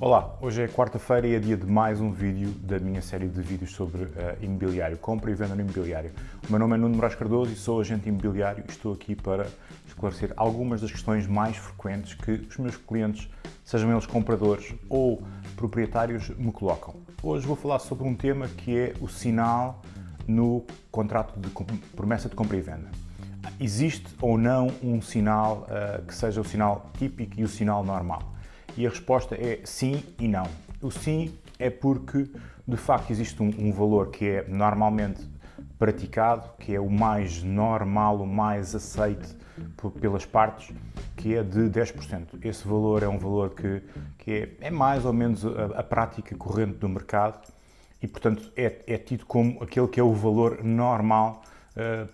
Olá, hoje é quarta-feira e é dia de mais um vídeo da minha série de vídeos sobre uh, imobiliário, compra e venda no imobiliário. O meu nome é Nuno Moraes Cardoso e sou agente imobiliário e estou aqui para esclarecer algumas das questões mais frequentes que os meus clientes, sejam eles compradores ou proprietários, me colocam. Hoje vou falar sobre um tema que é o sinal no contrato de promessa de compra e venda. Existe ou não um sinal uh, que seja o sinal típico e o sinal normal? E a resposta é sim e não. O sim é porque, de facto, existe um, um valor que é normalmente praticado, que é o mais normal, o mais aceite pelas partes, que é de 10%. Esse valor é um valor que, que é, é mais ou menos a, a, prática corrente do mercado e, portanto, é, é tido como aquele que é o valor normal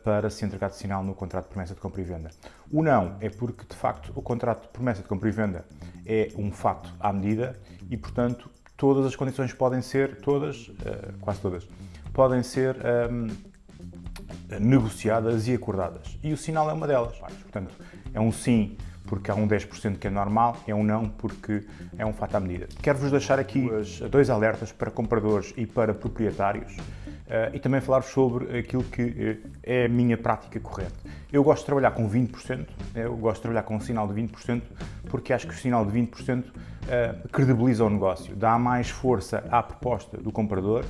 para se entregar de sinal no contrato de promessa de compra e venda. O não é porque, de facto, o contrato de promessa de compra e venda é um fato à medida e, portanto, todas as condições podem ser, todas, uh, quase todas, podem ser um, ehm, negociadas e acordadas. E o sinal é uma delas. Portanto, é um sim porque há um 10% que é normal, é um não porque é um fato à medida. Quero-vos deixar aqui dois alertas para compradores e para proprietários e também falar sobre aquilo que uh, é a minha prática corrente. Eu gosto de trabalhar com 20%, eu gosto de trabalhar com um sinal de 20%, porque acho que o sinal de 20% uh, eh, credibiliza o negócio, dá mais força à proposta do comprador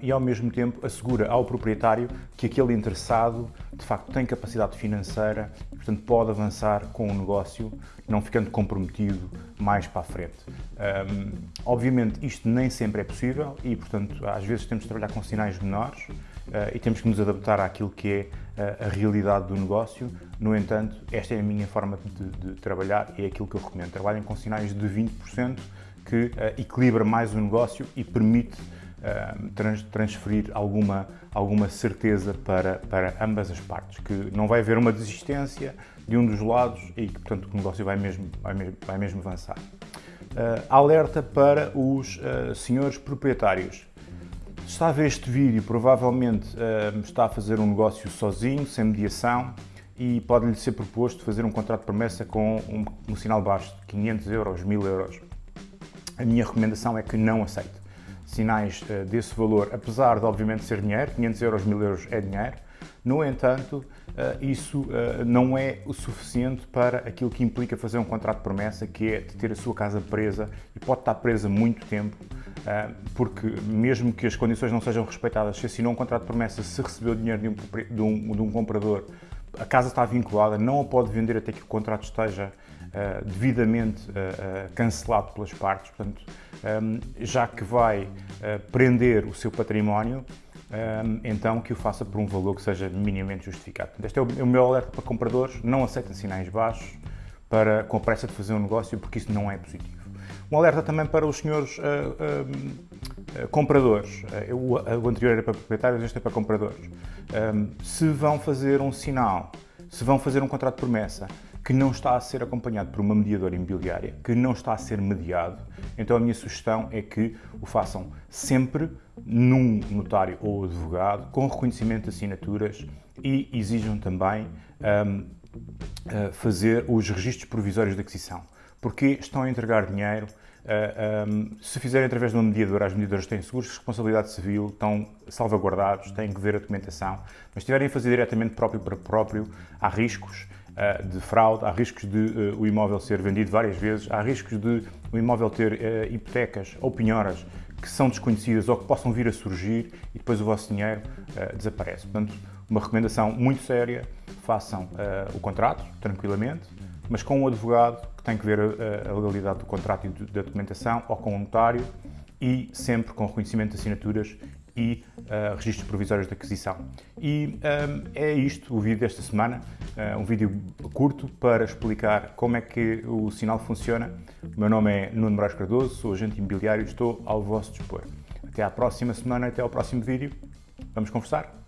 e, ao mesmo tempo, assegura ao proprietário que aquele interessado, de facto, tem capacidade financeira portanto, pode avançar com o negócio, não ficando comprometido mais para a frente. Um, obviamente, isto nem sempre é possível e, portanto, às vezes temos de trabalhar com sinais menores uh, e temos que nos adaptar àquilo que é uh, a realidade do negócio. No entanto, esta é a minha forma de, de trabalhar e é aquilo que eu recomendo. Trabalhem com sinais de 20% que uh, equilibra mais o negócio e permite trans, transferir alguma, alguma certeza para, para ambas as partes, que não vai haver uma desistência de um dos lados e que, portanto, o negócio vai mesmo, vai mesmo, vai mesmo avançar. Uh, alerta para os uh, senhores proprietários. Se está a ver este vídeo, provavelmente uh, está a fazer um negócio sozinho, sem mediação, e pode-lhe ser proposto fazer um contrato de promessa com um, um sinal baixo de 500 euros, 1000 euros. A minha recomendação é que não aceite sinais uh, desse valor, apesar de obviamente ser dinheiro, 500 euros, 1000 euros é dinheiro, no entanto, uh, isso uh, não é o suficiente para aquilo que implica fazer um contrato de promessa, que é de ter a sua casa presa e pode estar presa muito tempo, porque mesmo que as condições não sejam respeitadas, se assinou um contrato de promessa, se recebeu dinheiro de um, de um, de um comprador, a casa está vinculada, não a pode vender até que o contrato esteja uh, devidamente uh, cancelado pelas partes, portanto, um, já que vai prender o seu património, um, então que o faça por um valor que seja minimamente justificado. Este é o, o meu alerta para compradores, não aceitem sinais baixos para, com a pressa de fazer um negócio, porque isso não é positivo. Um alerta também para os senhores uh, uh, compradores. Uh, o, o, anterior era para proprietários, este é para compradores. Um, se vão fazer um sinal, se vão fazer um contrato de promessa, que não está a ser acompanhado por uma mediadora imobiliária, que não está a ser mediado, então a minha sugestão é que o façam sempre num notário ou advogado, com reconhecimento de assinaturas e exijam também um, uh, fazer os registros provisórios de aquisição, porque estão a entregar dinheiro Um, se fizerem através de uma mediadora, as mediadoras têm seguros de responsabilidade civil, estão salvaguardados, têm que ver a documentação, mas se estiverem a fazer diretamente próprio para próprio, há riscos uh, de fraude, há riscos de uh, o imóvel ser vendido várias vezes, há riscos de o imóvel ter hipotecas ou penhoras que são desconhecidas ou que possam vir a surgir e depois o vosso dinheiro desaparece. Portanto, uma recomendação muito séria, façam o contrato tranquilamente, mas com um advogado tem que ver a, a legalidade do contrato e da documentação, ou com um notário, e sempre com reconhecimento de assinaturas e uh, registros provisórios de aquisição. E um, é isto o vídeo desta semana, uh, um vídeo curto para explicar como é que o sinal funciona. O meu nome é Nuno Moraes Cardoso, sou agente imobiliário e estou ao vosso dispor. Até à próxima semana, até ao próximo vídeo. Vamos conversar?